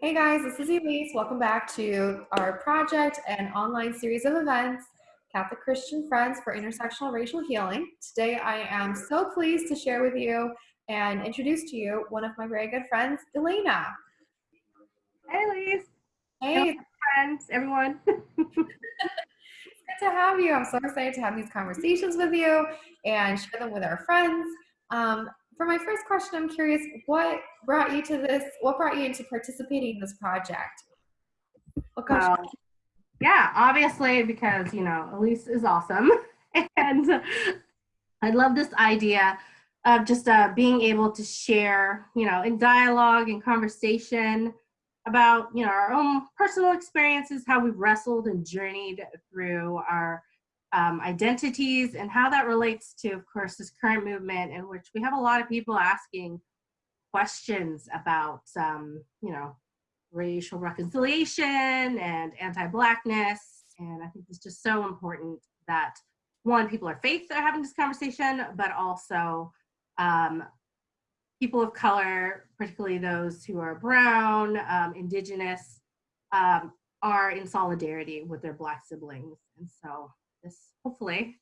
Hey guys, this is Elise. Welcome back to our project and online series of events, Catholic Christian Friends for Intersectional Racial Healing. Today I am so pleased to share with you and introduce to you one of my very good friends, Elena. Hey Elise. Hey. Friends, everyone. it's good to have you. I'm so excited to have these conversations with you and share them with our friends. Um, for my first question, I'm curious, what brought you to this? What brought you into participating in this project? Got? Yeah, obviously because, you know, Elise is awesome. and I love this idea of just uh, being able to share, you know, in dialogue and conversation about, you know, our own personal experiences, how we've wrestled and journeyed through our um, identities and how that relates to, of course, this current movement in which we have a lot of people asking questions about, um, you know, racial reconciliation and anti-blackness. And I think it's just so important that one, people are faith are having this conversation, but also um, people of color, particularly those who are brown, um, indigenous, um, are in solidarity with their black siblings. And so this hopefully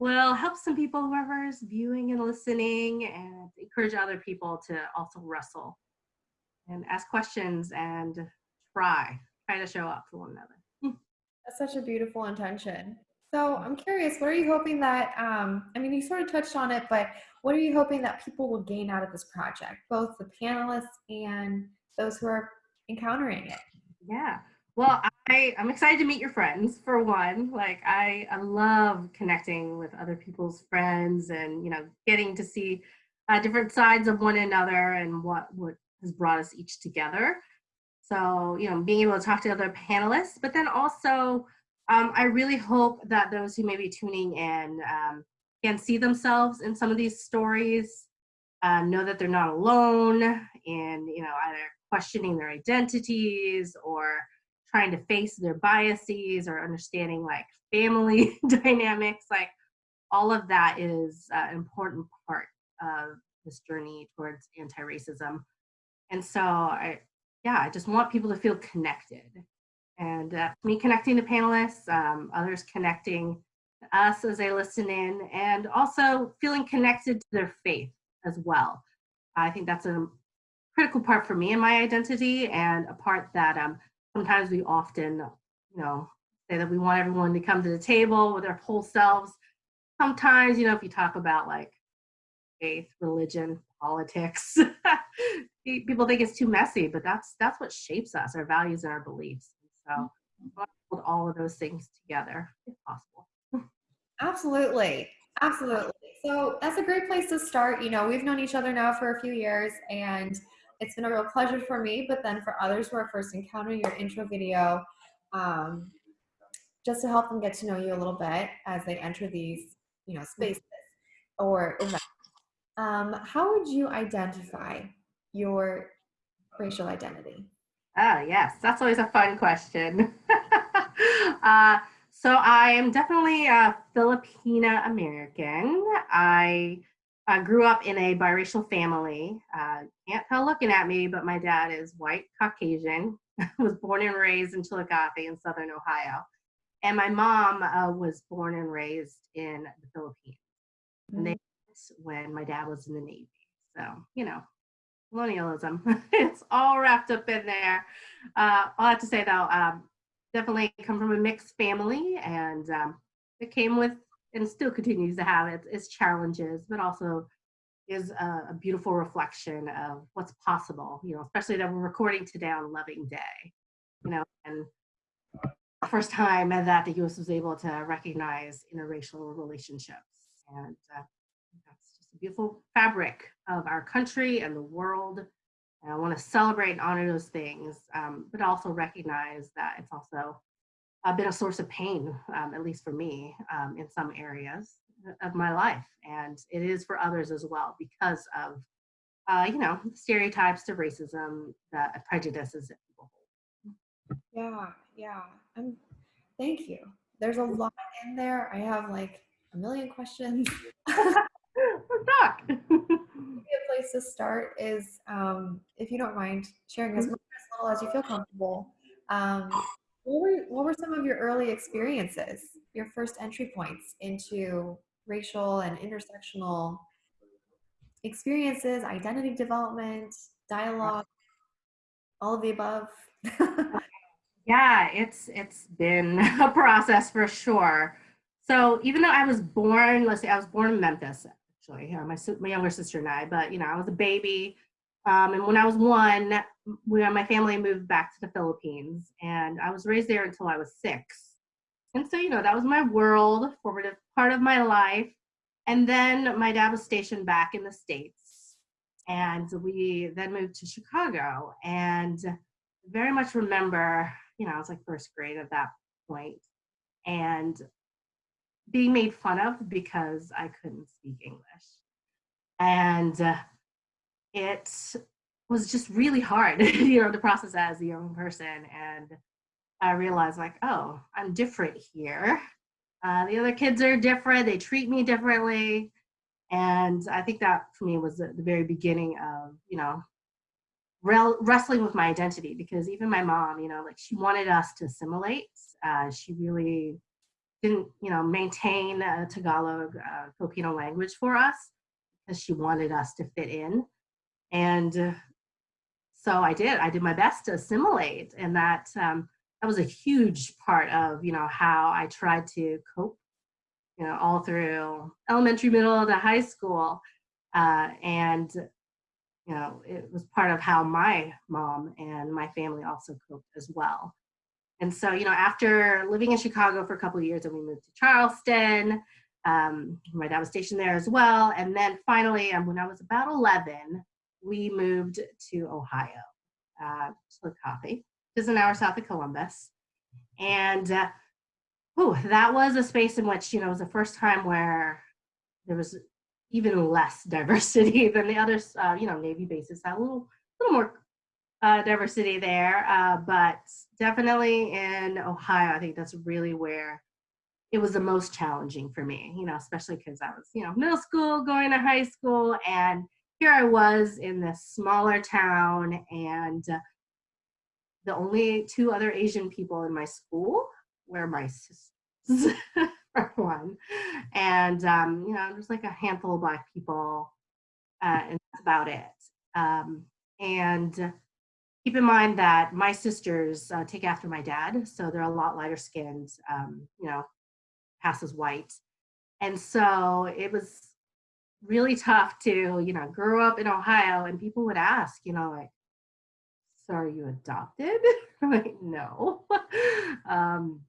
will help some people, whoever is viewing and listening, and encourage other people to also wrestle and ask questions and try, try to show up for one another. That's such a beautiful intention. So I'm curious, what are you hoping that, um, I mean, you sort of touched on it, but what are you hoping that people will gain out of this project, both the panelists and those who are encountering it? Yeah. Well, I, I'm excited to meet your friends for one. Like I, I love connecting with other people's friends and, you know, getting to see uh, different sides of one another and what, what has brought us each together. So, you know, being able to talk to other panelists, but then also um, I really hope that those who may be tuning in um, can see themselves in some of these stories, uh, know that they're not alone in, you know, either questioning their identities or trying to face their biases or understanding like family dynamics, like all of that is uh, an important part of this journey towards anti-racism. And so I, yeah, I just want people to feel connected. And uh, me connecting to panelists, um, others connecting us as they listen in, and also feeling connected to their faith as well. I think that's a critical part for me and my identity and a part that um, sometimes we often, you know, say that we want everyone to come to the table with their whole selves. Sometimes, you know, if you talk about like faith, religion, politics, people think it's too messy, but that's that's what shapes us, our values and our beliefs. So mm-hmm. put all of those things together if possible. Absolutely. Absolutely. So that's a great place to start. You know, we've known each other now for a few years and it's been a real pleasure for me, but then for others who are first encountering your intro video, um, just to help them get to know you a little bit as they enter these, you know, spaces or events. Um, how would you identify your racial identity? Oh, yes, that's always a fun question. uh, so I am definitely a Filipina American. I I grew up in a biracial family. Uh, can't tell looking at me, but my dad is white Caucasian. was born and raised in Chillicothe in Southern Ohio. And my mom uh, was born and raised in the Philippines. Mm-hmm. When my dad was in the Navy. So, you know, colonialism, it's all wrapped up in there. Uh, I'll have to say though, um, definitely come from a mixed family and um, it came with and still continues to have its, its challenges, but also is a, a, beautiful reflection of what's possible, you know, especially that we're recording today on Loving Day, you know, and first time that the US was able to recognize interracial relationships. And uh, that's just a beautiful fabric of our country and the world. And I want to celebrate and honor those things, um, but also recognize that it's also uh, been a source of pain, um, at least for me, um, in some areas of my life. And it is for others as well because of, uh, you know, stereotypes to racism, that prejudices that people hold. Yeah, yeah. Um, thank you. There's a lot in there. I have like a million questions. talk. a place to start is, um, if you don't mind sharing as much as little as you feel comfortable. Um, what were what were some of your early experiences, your first entry points into racial and intersectional experiences, identity development, dialogue, all of the above? yeah, it's it's been a process for sure. So even though I was born, let's say I was born in Memphis, actually, my my younger sister and I, but you know I was a baby, um, and when I was one, we, my family moved back to the Philippines, and I was raised there until I was six. And so you know that was my world, formative part of my life. And then my dad was stationed back in the states, and we then moved to Chicago, and very much remember, you know, I was like first grade at that point, and being made fun of because I couldn't speak English. And uh, it was just really hard, you know, to process as a young person. And I realized, like, oh, I'm different here. Uh, the other kids are different, they treat me differently. And I think that for me was the, the very beginning of, you know, wrestling with my identity because even my mom, you know, like she wanted us to assimilate. Uh, she really didn't, you know, maintain Tagalog uh, Filipino language for us because she wanted us to fit in. And uh, so I did. I did my best to assimilate, and that um, that was a huge part of you know how I tried to cope, you know, all through elementary, middle to high school, uh, and you know it was part of how my mom and my family also coped as well. And so, you know, after living in Chicago for a couple of years and we moved to Charleston, um, my dad was stationed there as well. And then finally, um, when I was about 11, we moved to Ohio, uh, Chillicothe, is an hour south of Columbus. And uh, whew, that was a space in which, you know, it was the first time where there was even less diversity than the other, uh, you know, Navy bases had a little, little more uh, diversity there, uh, but definitely in Ohio, I think that's really where it was the most challenging for me, you know, especially because I was, you know, middle school, going to high school, and here I was in this smaller town, and the only two other Asian people in my school were my sisters, for one, and um, you know, there's like a handful of black people, uh, and that's about it. Um, and keep in mind that my sisters uh, take after my dad, so they're a lot lighter skinned, um, you know, passes white. And so it was really tough to, you know, grow up in Ohio and people would ask, you know, like, so are you adopted? I'm like, no. um,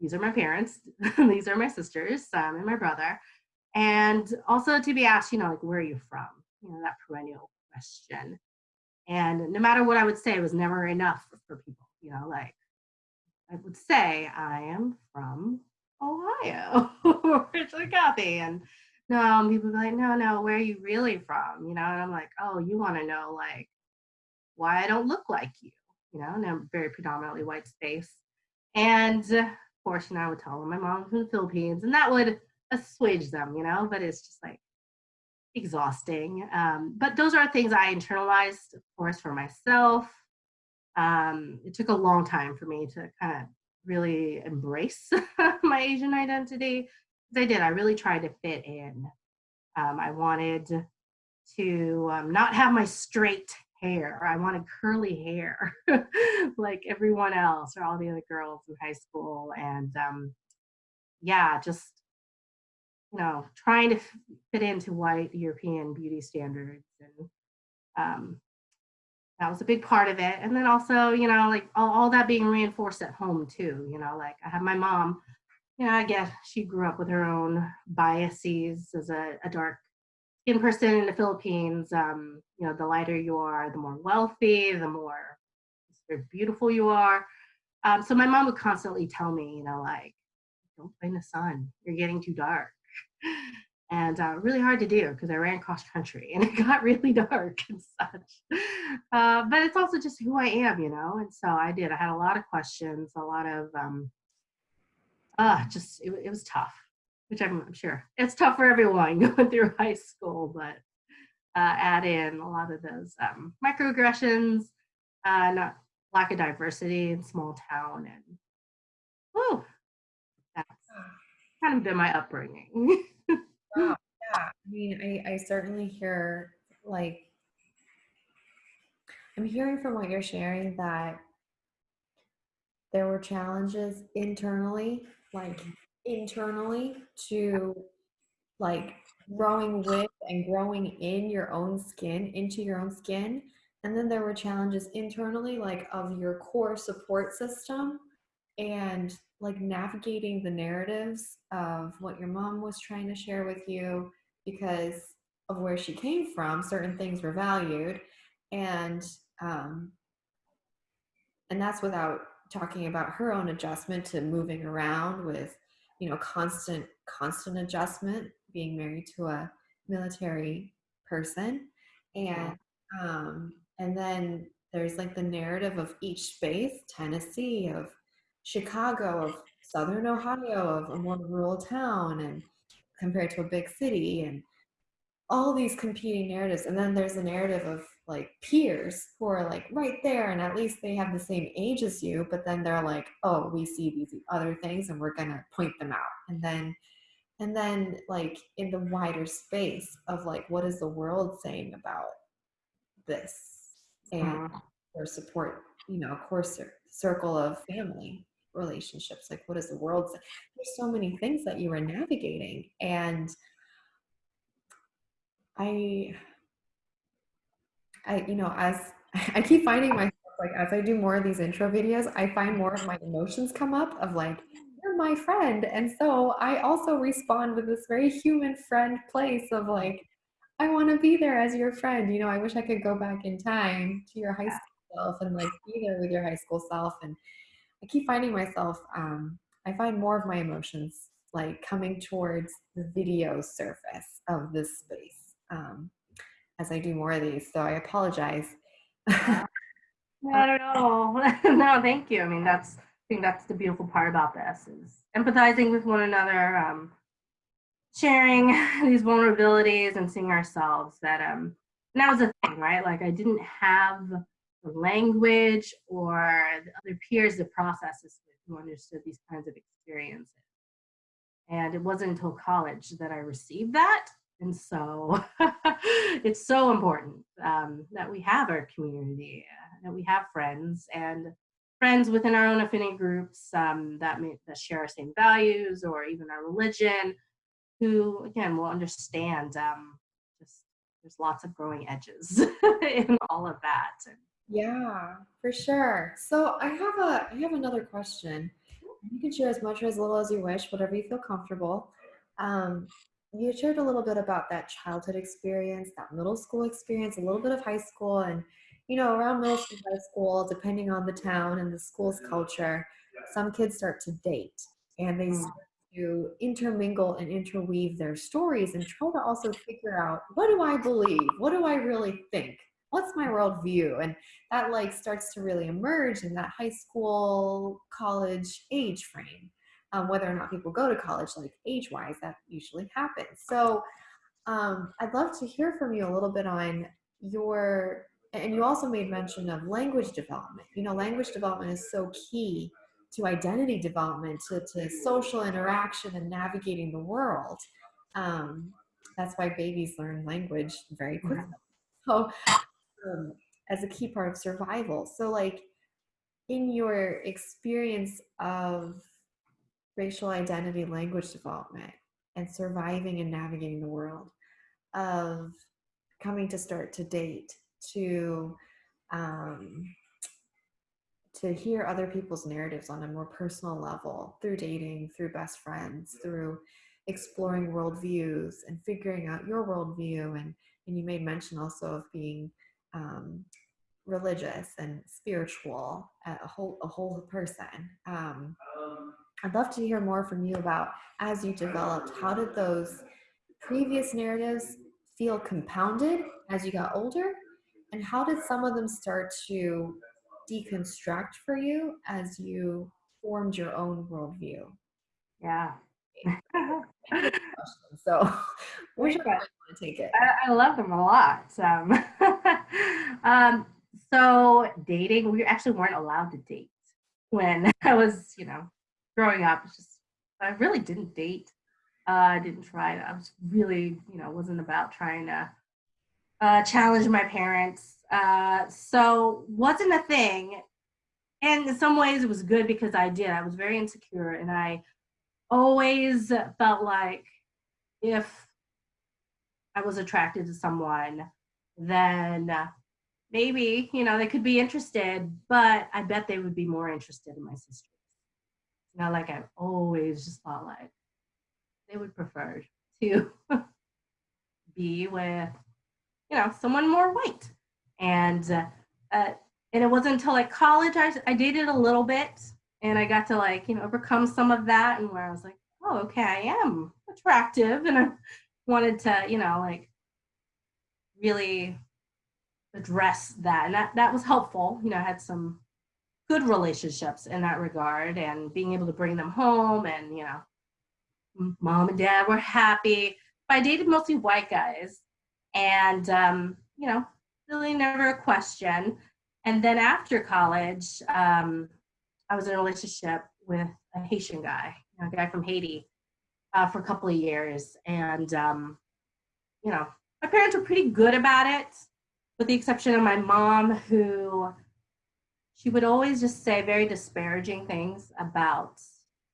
these are my parents. these are my sisters, and my brother. And also to be asked, you know, like, where are you from? You know, that perennial question. And no matter what I would say, it was never enough for, people. You know, like I would say, I am from Ohio or Chillicothe. And no, people be like, no, no, where are you really from? You know, and I'm like, oh, you want to know like why I don't look like you, you know, and I'm very predominantly white space. And of course, know, I would tell them my mom's from the Philippines, and that would assuage them, you know, but it's just like exhausting. Um, but those are things I internalized, of course, for myself. Um, it took a long time for me to kind of really embrace my Asian identity. I did. I really tried to fit in. Um, I wanted to um, not have my straight hair. I wanted curly hair like everyone else or all the other girls in high school. And um, yeah, just you know, trying to fit into white European beauty standards. And um, that was a big part of it. And then also, you know, like all, all that being reinforced at home too, you know, like I have my mom, know, I guess she grew up with her own biases as a, a dark skin person in the Philippines. Um, you know, the lighter you are, the more wealthy, the more beautiful you are. Um, so my mom would constantly tell me, you know, like, don't play in the sun. You're getting too dark and uh, really hard to do because I ran cross country and it got really dark and such. Uh, but it's also just who I am, you know. And so I did. I had a lot of questions, a lot of um, uh, just it, it was tough. which I'm, I'm sure it's tough for everyone going through high school, but uh, add in a lot of those um, microaggressions, uh, not lack of diversity in small town, and oh, that's kind of been my upbringing. Wow. Yeah. I mean, I, I certainly hear like I'm hearing from what you're sharing that there were challenges internally, like internally to like growing with and growing in your own skin, into your own skin. And then there were challenges internally, like of your core support system and like navigating the narratives of what your mom was trying to share with you because of where she came from certain things were valued and um and that's without talking about her own adjustment to moving around with you know constant constant adjustment being married to a military person. And um and then there's like the narrative of each space tennessee of chicago of southern ohio of a more rural town and compared to a big city and all these competing narratives. And then there's a narrative of like peers who are like right there and at least they have the same age as you but then they're like oh we see these other things and we're gonna point them out and then and then like in the wider space of like what is the world saying about this and uh-huh. or support you know cir- circle of family relationships like what is the world say? there's so many things that you are navigating and i I, you know, as I keep finding myself like as I do more of these intro videos, I find more of my emotions come up of like, you're my friend. And so I also respond with this very human friend place of like, I want to be there as your friend. You know, I wish I could go back in time to your high school self and like be there with your high school self. And I keep finding myself, um, I find more of my emotions like coming towards the video surface of this space. Um, as I do more of these. So I apologize. Not at all. no, thank you. I mean, that's I think that's the beautiful part about this is empathizing with one another, um, sharing these vulnerabilities, and seeing ourselves. That um, and that was the thing, right? Like I didn't have the language or the other peers to process this with who understood these kinds of experiences. And it wasn't until college that I received that. And so it's so important um, that we have our community, uh, that we have friends and friends within our own affinity groups um, that, may, that share our same values or even our religion, who again will understand. Um, just there's lots of growing edges in all of that. Yeah, for sure. So I have a I have another question. You can share as much or as little as you wish, whatever you feel comfortable. Um, you shared a little bit about that childhood experience, that middle school experience, a little bit of high school, and you know, around middle school, high school, depending on the town and the school's culture, some kids start to date and they Mm. start to intermingle and interweave their stories and try to also figure out what do I believe? What do I really think? What's my worldview? And that like starts to really emerge in that high school, college age frame um, whether or not people go to college, like age wise, that usually happens. So um, I'd love to hear from you a little bit on your, and you also made mention of language development. You know, language development is so key to identity development, to, to social interaction and navigating the world. Um, that's why babies learn language very quickly. So, um, as a key part of survival. So, like, in your experience of racial identity language development and surviving and navigating the world of coming to start to date to um, to hear other people's narratives on a more personal level through dating through best friends through exploring worldviews and figuring out your worldview. And and you made mention also of being um, religious and spiritual a whole a whole person. Um, I'd love to hear more from you about as you developed, how did those previous narratives feel compounded as you got older? And how did some of them start to deconstruct for you as you formed your own worldview? yeah, So we should Okay. probably want to take it. I, I love them a lot. Um, um, so dating, we actually weren't allowed to date when I was, you know, growing up. It's just I really didn't date. Uh, I didn't try. I was really, you know, wasn't about trying to uh, challenge my parents. Uh, so wasn't a thing. And in some ways, it was good because I did. I was very insecure, and I always felt like if I was attracted to someone, then maybe, you know, they could be interested, but I bet they would be more interested in my sisters. Know, like I've always just thought like they would prefer to be with, you know, someone more white. And uh, uh, and it wasn't until like college I, I dated a little bit and I got to like, you know, overcome some of that and where I was like, oh, okay, I am attractive and I wanted to, you know, like really address that. And that, that was helpful. You know, I had some good relationships in that regard and being able to bring them home and, you know, mom and dad were happy. But I dated mostly white guys and, um, you know, really never a question. And then after college, um, I was in a relationship with a Haitian guy, a guy from Haiti, uh, for a couple of years. And, um, you know, my parents were pretty good about it, with the exception of my mom, who she would always just say very disparaging things about,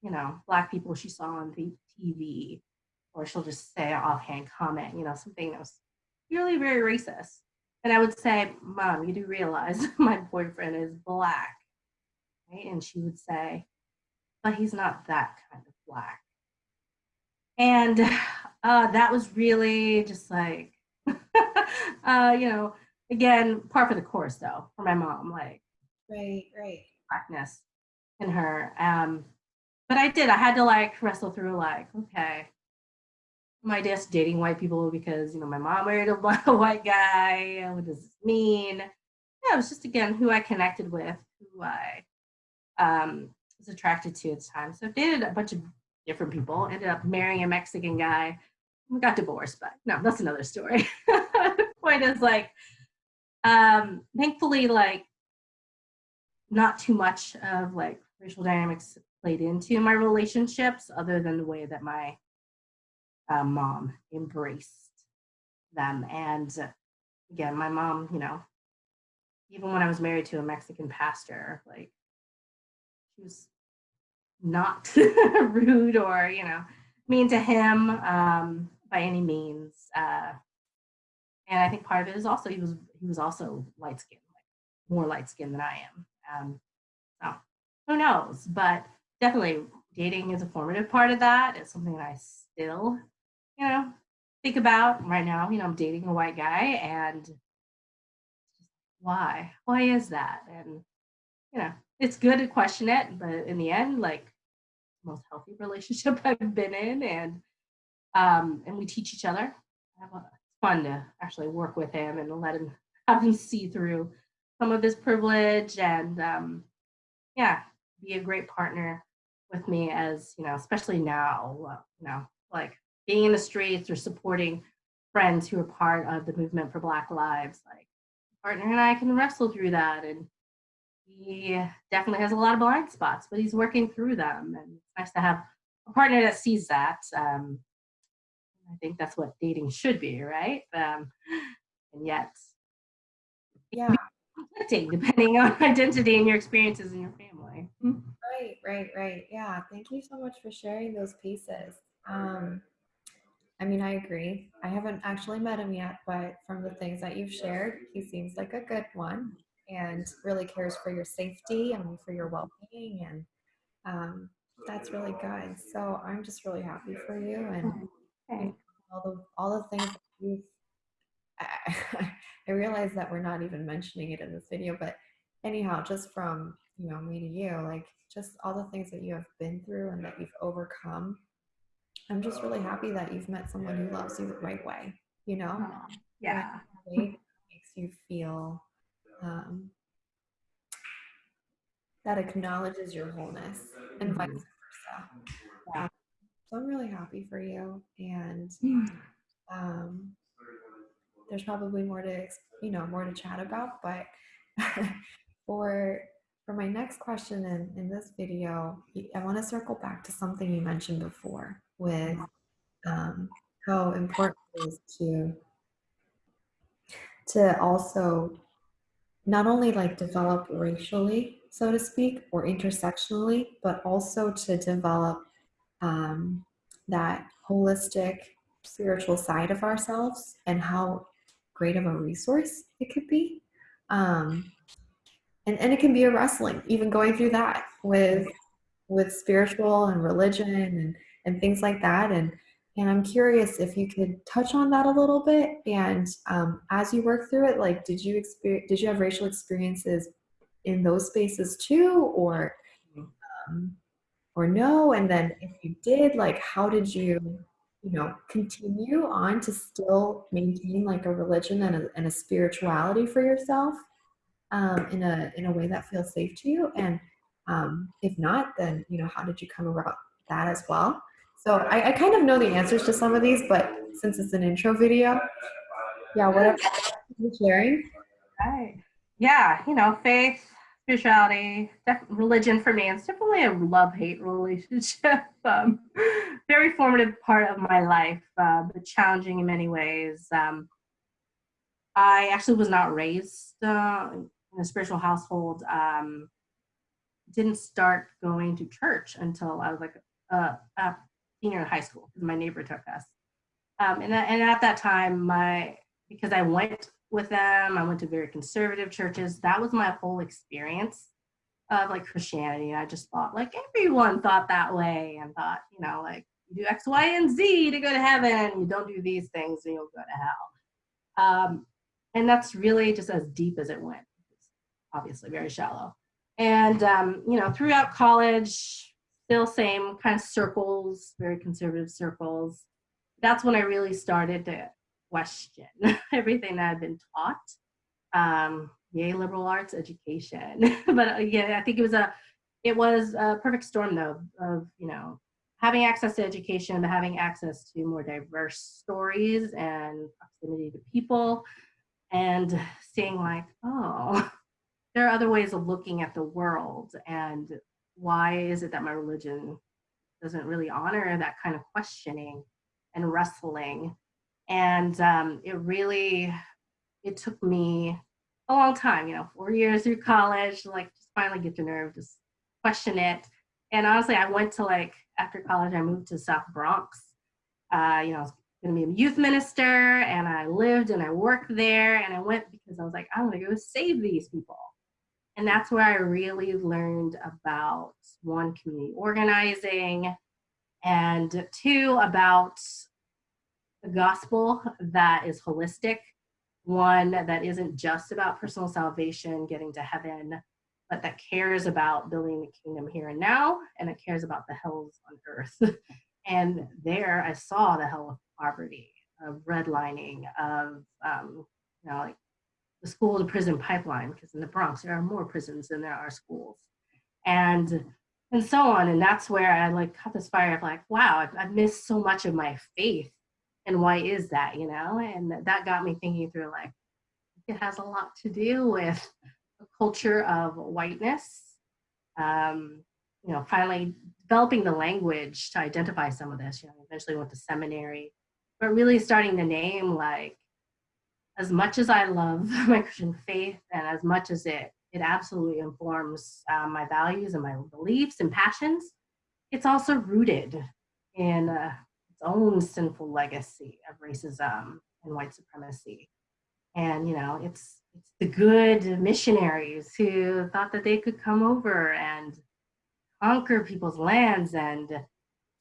you know, Black people she saw on the TV, or she'll just say an offhand comment, you know, something that was really very racist. And I would say, Mom, you do realize my boyfriend is Black right? And she would say, but he's not that kind of black. And uh, that was really just like, uh, you know, again, par for the course though, for my mom, like Right, right. blackness in her. Um, but I did, I had to like wrestle through like, okay, I just dating white people because, you know, my mom married a white guy? What does this mean? Yeah, it was just again who I connected with, who I um, was attracted to at the time. So I dated a bunch of different people, ended up marrying a Mexican guy. We got divorced, but no, that's another story. the point is like, um, thankfully, like not too much of like racial dynamics played into my relationships other than the way that my uh, mom embraced them. And again, my mom, you know, even when I was married to a Mexican pastor, like she was not rude or you know mean to him um, by any means. Uh, and I think part of it is also he was he was also light skinned, like more light skinned than I am. Um, so who knows? But definitely dating is a formative part of that. It's something that I still, you know, think about right now. You know, I'm dating a white guy and why? Why is that? And you know, it's good to question it, but in the end, like most healthy relationship I've been in, and um, and we teach each other. It's fun to actually work with him and let him have me see through some of his privilege, and um, yeah, be a great partner with me as you know, especially now, uh, you know, like being in the streets or supporting friends who are part of the movement for Black Lives. Like partner and I can wrestle through that and he definitely has a lot of blind spots, but he's working through them. And it's nice to have a partner that sees that. Um, I think that's what dating should be, right? Um, and yet, Yeah. Conflicting depending on identity and your experiences in your family. Right, right, right. Yeah. Thank you so much for sharing those pieces. Um, I mean, I agree. I haven't actually met him yet, but from the things that you've shared, he seems like a good one and really cares for your safety and for your well-being and um, that's really good so i'm just really happy for you and Okay. all the all the things that you've I, I realize that we're not even mentioning it in this video but anyhow just from you know me to you like just all the things that you have been through and that you've overcome i'm just really happy that you've met someone who loves you the right way you know Yeah. makes you feel um, that acknowledges your wholeness and vice Mhm. versa. Yeah. So I'm really happy for you. And um, there's probably more to, you know, more to chat about. But for for my next question in, in this video, I want to circle back to something you mentioned before with um, how important it is to to also not only like develop racially, so to speak, or intersectionally, but also to develop um, that holistic spiritual side of ourselves and how great of a resource it could be. Um, and, and it can be a wrestling, even going through that with with spiritual and religion and, and things like that. And and I'm curious if you could touch on that a little bit. And um, as you work through it, like, did you experience, did you have racial experiences in those spaces too, or, um, or no? And then if you did, like, how did you, you know, continue on to still maintain like a religion and a, and a spirituality for yourself um, in a in a way that feels safe to you? And um, if not, then you know, how did you come about that as well? So I, I kind of know the answers to some of these, but since it's an intro video, yeah, whatever you're you sharing. Right. Yeah, you know, faith, spirituality, religion for me, it's definitely a love-hate relationship. Um, very formative part of my life, uh, but challenging in many ways. Um, I actually was not raised uh, in a spiritual household. Um, didn't start going to church until I was like a senior in high school my neighbor took us. Um, and, and at that time, my because I went with them, I went to very conservative churches. That was my whole experience of like Christianity. I just thought like everyone thought that way and thought, you know, like you do X, Y, and Z to go to heaven. You don't do these things and you'll go to hell. Um, and that's really just as deep as it went. It's obviously very shallow. And um, you know, throughout college, still same kind of circles, very conservative circles. That's when I really started to question everything that I've been taught. Um, yay, liberal arts education. but uh, yeah, I think it was a, it was a perfect storm though of, you know, having access to education, but having access to more diverse stories and proximity to people and seeing like, oh, there are other ways of looking at the world and why is it that my religion doesn't really honor that kind of questioning and wrestling and um, it really it took me a long time you know four years through college like just finally get the nerve just question it. And honestly i went to like after college i moved to south bronx. Uh, you know i was to be a youth minister and i lived and i worked there and i went because i was like i want to go save these people. And that's where I really learned about one, community organizing, and two, about gospel that is holistic, one that isn't just about personal salvation, getting to heaven, but that cares about building the kingdom here and now, and it cares about the hells on earth. and there I saw the hell of poverty, of redlining, of um, you know, like the school to prison pipeline because in the Bronx there are more prisons than there are schools and and so on and that's where I like caught this fire of like wow I've, I've missed so much of my faith and why is that you know? And that got me thinking through like it has a lot to do with a culture of whiteness um, you know finally developing the language to identify some of this you know eventually went to seminary but really starting to name like as much as I love my Christian faith and as much as it it absolutely informs uh, my values and my beliefs and passions, it's also rooted in uh, own sinful legacy of racism and white supremacy. And you know, it's it's the good missionaries who thought that they could come over and conquer people's lands and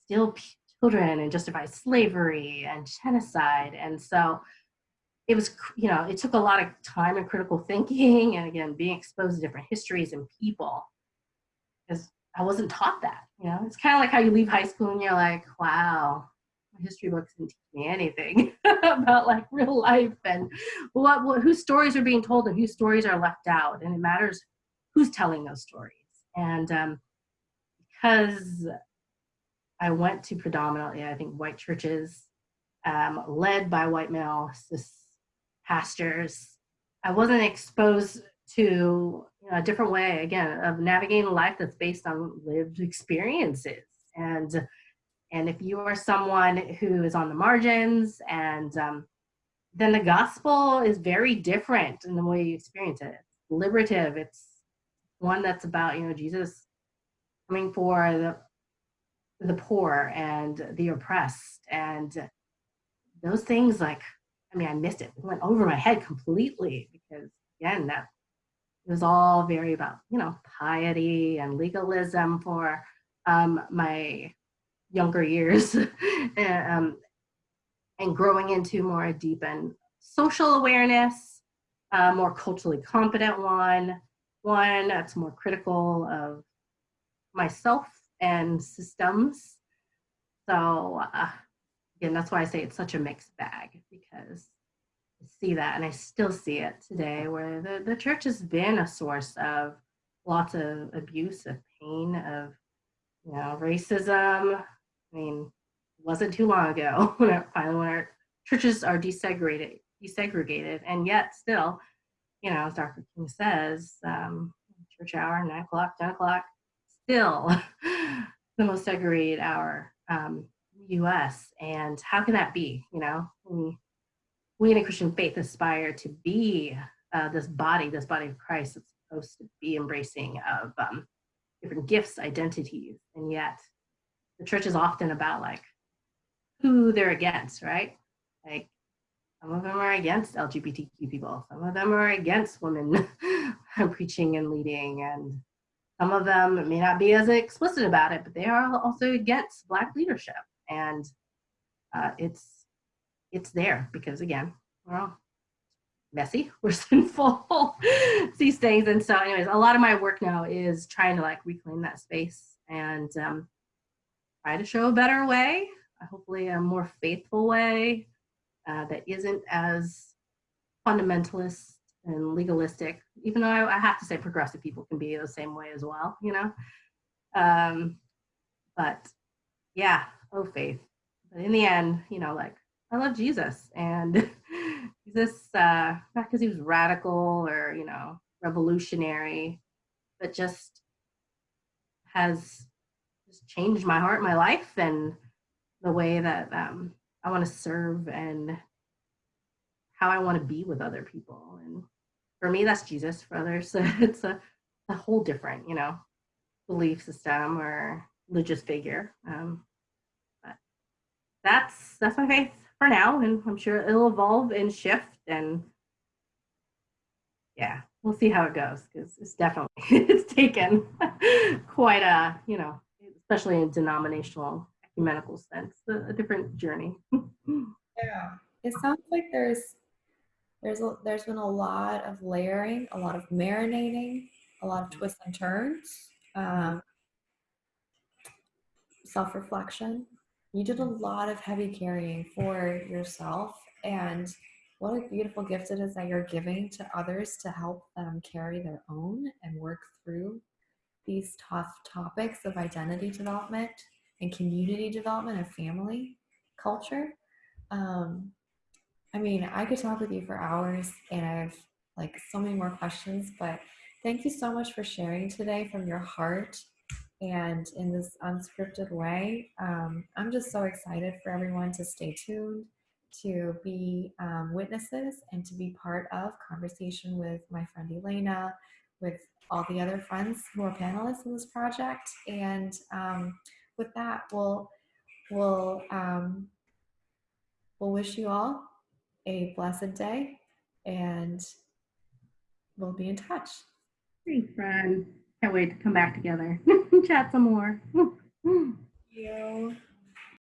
steal children and justify slavery and genocide. And so it was, you know, it took a lot of time and critical thinking and again, being exposed to different histories and people because I wasn't taught that, you know, it's kind of like how you leave high school and you're like, wow, history books didn't teach me anything about like real life and what, what, whose stories are being told and whose stories are left out. And it matters who's telling those stories. And um, because I went to predominantly, I think, white churches, um, led by white male pastors. I wasn't exposed to you know, a different way, again, of navigating life that's based on lived experiences. And and if you are someone who is on the margins, and um, then the gospel is very different in the way you experience it. It's liberative. It's one that's about you know Jesus coming for the the poor and the oppressed and those things like i mean i missed it it went over my head completely because again that it was all very about you know piety and legalism for um, my younger years and, um, and growing into more deep and social awareness a more culturally competent one one that's more critical of myself and systems. So uh, again, that's why I say it's such a mixed bag because I see that and I still see it today where the, the church has been a source of lots of abuse, of pain, of you know, racism. I mean, it wasn't too long ago when our, finally when our churches are desegregated, desegregated, and yet still, you know, as Dr. King says, um, church hour, nine o'clock, 10 o'clock, still the most segregated hour um, US. And how can that be? You know, we, we in a Christian faith aspire to be uh, this body, this body of Christ that's supposed to be embracing of um, different gifts, identities. And yet the church is often about like who they're against, right? Like some of them are against LGBTQ people. Some of them are against women preaching and leading. And some of them may not be as explicit about it, but they are also against Black leadership. And uh, it's it's there because again, we're all messy, we're sinful, these things. And so anyways, a lot of my work now is trying to like reclaim that space and um, try to show a better way, hopefully a more faithful way uh, that isn't as fundamentalist and legalistic, even though I, I, have to say progressive people can be the same way as well, you know? Um, but yeah, oh faith. But in the end, you know, like I love Jesus and Jesus, uh, not because he was radical or, you know, revolutionary, but just has just changed my heart, my life, and the way that um, I want to serve and how I want to be with other people. And for me, that's Jesus. For others, it's a, a whole different, you know, belief system or religious figure. Um, but that's that's my faith for now, and I'm sure it'll evolve and shift. And yeah, we'll see how it goes because it's definitely it's taken quite a you know, especially in denominational ecumenical sense, a, a different journey. yeah, it sounds like there's there's a, there's been a lot of layering, a lot of marinating, a lot of twists and turns, um, self-reflection. You did a lot of heavy carrying for yourself, and what a beautiful gift it is that you're giving to others to help them carry their own and work through these tough topics of identity development and community development and family culture. Um, I mean, I could talk with you for hours and I have like so many more questions, but thank you so much for sharing today from your heart and in this unscripted way. Um, I'm just so excited for everyone to stay tuned, to be um, witnesses, and to be part of conversation with my friend Elena, with all the other friends who are panelists in this project. And um, with that, we'll, we'll, um, we'll wish you all a blessed day and we'll be in touch. Thanks, friend. Can't wait to come back together. Chat some more. you.